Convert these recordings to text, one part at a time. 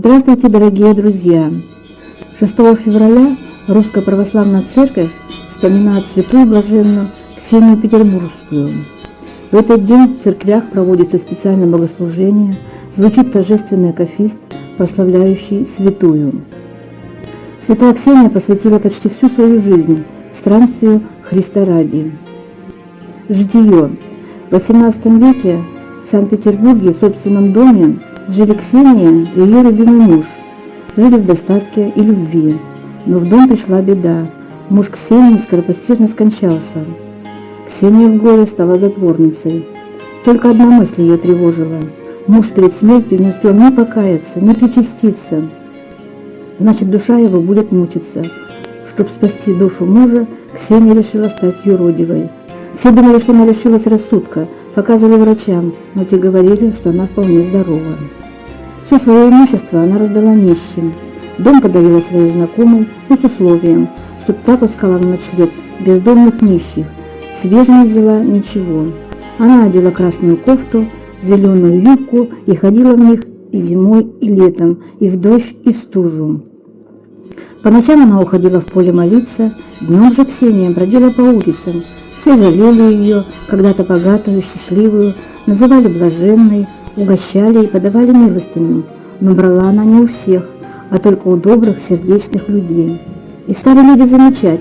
Здравствуйте, дорогие друзья! 6 февраля Русская Православная Церковь вспоминает святую блаженную Ксению Петербургскую. В этот день в церквях проводится специальное богослужение, звучит торжественный акафист, прославляющий святую. Святая Ксения посвятила почти всю свою жизнь странствию Христа ради. Житие. В XVIII веке в Санкт-Петербурге в собственном доме жили Ксения и ее любимый муж. Жили в достатке и любви. Но в дом пришла беда. Муж Ксении скоропостижно скончался. Ксения в горе стала затворницей. Только одна мысль ее тревожила. Муж перед смертью не успел ни покаяться, ни причаститься. Значит, душа его будет мучиться. Чтобы спасти душу мужа, Ксения решила стать юродивой. Все думали, что она лишилась рассудка, показывали врачам, но те говорили, что она вполне здорова. Все свое имущество она раздала нищим. Дом подарила своей знакомой, но с условием, чтобы та пускала на ночлег бездомных нищих. Себе же не взяла ничего. Она одела красную кофту, зеленую юбку и ходила в них и зимой, и летом, и в дождь, и в стужу. По ночам она уходила в поле молиться, днем же Ксения бродила по улицам. Все жалели ее, когда-то богатую, счастливую, называли блаженной, угощали и подавали милостыню, но брала она не у всех, а только у добрых, сердечных людей. И стали люди замечать,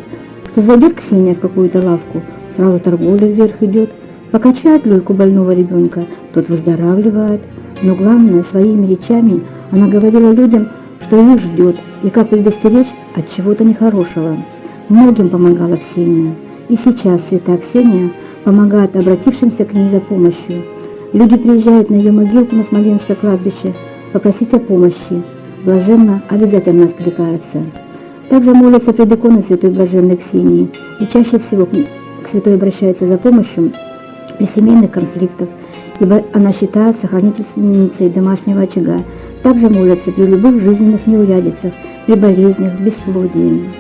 что зайдет Ксения в какую-то лавку, сразу торговля вверх идет, покачает люльку больного ребенка, тот выздоравливает, но главное, своими речами она говорила людям, что их ждет и как предостеречь от чего-то нехорошего. Многим помогала Ксения. И сейчас святая Ксения помогает обратившимся к ней за помощью. Люди приезжают на ее могилку на Смоленское кладбище попросить о помощи. Блаженно обязательно откликается. Также молятся пред иконой Святой Блаженной Ксении и чаще всего к святой обращаются за помощью при семейных конфликтах, ибо она считается хранительницей домашнего очага. Также молятся при любых жизненных неурядицах, при болезнях, бесплодии.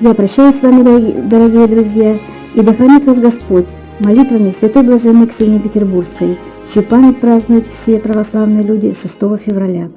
Я прощаюсь с вами, дорогие друзья, и да хранит вас Господь молитвами Святой Блаженной Ксении Петербургской, чью память празднуют все православные люди 6 февраля.